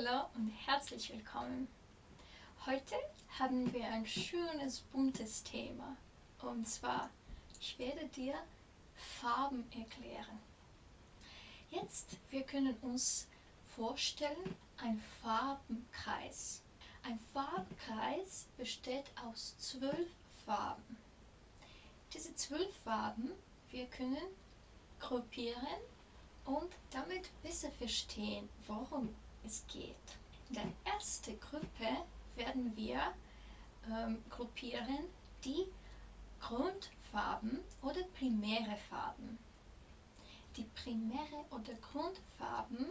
Hallo und herzlich willkommen. Heute haben wir ein schönes buntes Thema und zwar, ich werde dir Farben erklären. Jetzt, wir können uns vorstellen, ein Farbenkreis. Ein Farbenkreis besteht aus zwölf Farben. Diese zwölf Farben, wir können gruppieren und damit besser verstehen, worum es geht. In der ersten Gruppe werden wir ähm, gruppieren die Grundfarben oder primäre Farben. Die primäre oder Grundfarben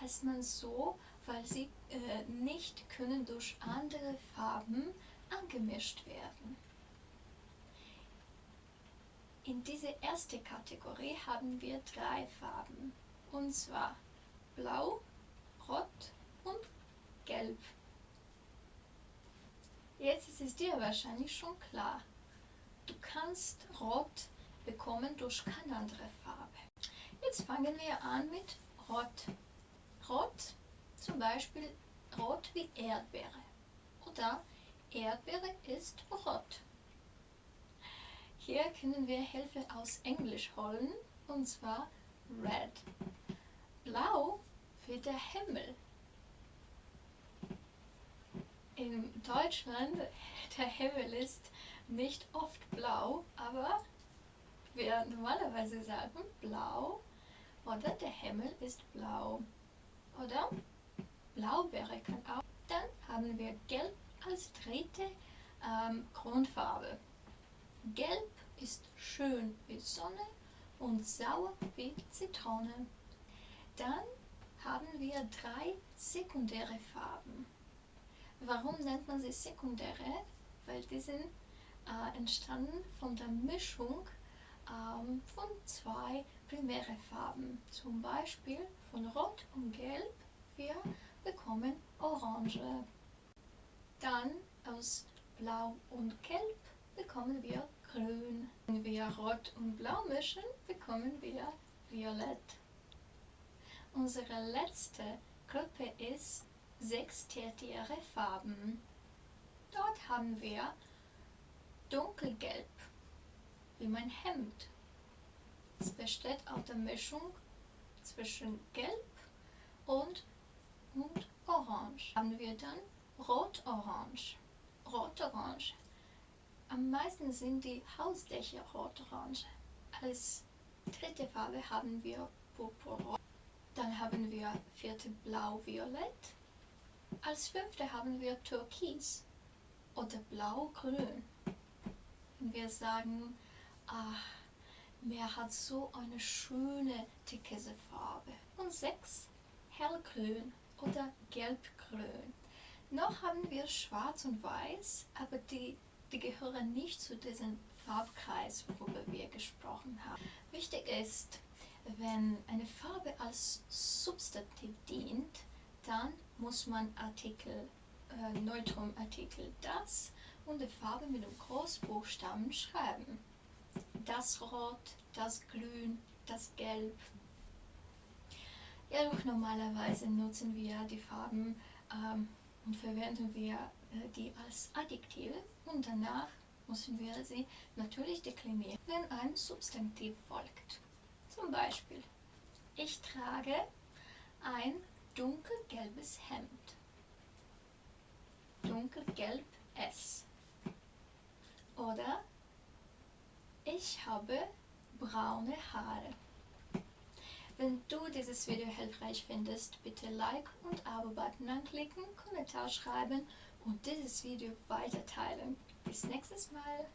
heißt man so, weil sie äh, nicht können durch andere Farben angemischt werden. In dieser ersten Kategorie haben wir drei Farben, und zwar Blau, Rot und Gelb. Jetzt ist es dir wahrscheinlich schon klar, du kannst Rot bekommen durch keine andere Farbe. Jetzt fangen wir an mit Rot. Rot, zum Beispiel Rot wie Erdbeere oder Erdbeere ist rot. Hier können wir Hilfe aus Englisch holen, und zwar Red. Blau für der Himmel. In Deutschland, der Himmel ist nicht oft blau, aber wir normalerweise sagen blau oder der Himmel ist blau. Oder Blaubeere kann auch. Dann haben wir Gelb als dritte ähm, Grundfarbe. Gelb ist schön wie Sonne und sauer wie Zitrone. Dann haben wir drei sekundäre Farben. Warum nennt man sie sekundäre? Weil die sind äh, entstanden von der Mischung ähm, von zwei primäre Farben. Zum Beispiel von Rot und Gelb. Wir bekommen Orange. Dann aus Blau und Gelb bekommen wir grün. Wenn wir rot und blau mischen, bekommen wir violett. Unsere letzte Gruppe ist sechs tertiäre Farben. Dort haben wir dunkelgelb, wie mein Hemd. Es besteht aus der Mischung zwischen gelb und, und orange. Haben wir dann rot-orange. Rot-orange am meisten sind die Hausdächer rot-orange. Als dritte Farbe haben wir Purpurrot. Dann haben wir vierte Blau-Violett. Als fünfte haben wir Türkis oder Blau-Grün. Wir sagen, ach, Meer hat so eine schöne türkise Farbe. Und sechs, Hellgrün oder Gelbgrün. Noch haben wir Schwarz und Weiß, aber die die gehören nicht zu diesem Farbkreis, worüber wir gesprochen haben. Wichtig ist, wenn eine Farbe als Substantiv dient, dann muss man Artikel, äh, Neutrumartikel das und die Farbe mit dem Großbuchstaben schreiben. Das Rot, das Grün, das Gelb. Ja, doch normalerweise nutzen wir die Farben ähm, und verwenden wir äh, die als Adjektive und danach müssen wir sie natürlich deklinieren, wenn ein Substantiv folgt. Zum Beispiel, ich trage ein dunkelgelbes Hemd. Dunkelgelb S. Oder ich habe braune Haare. Wenn du dieses Video hilfreich findest, bitte Like und Abo-Button anklicken, Kommentar schreiben und dieses Video weiter teilen. Bis nächstes Mal!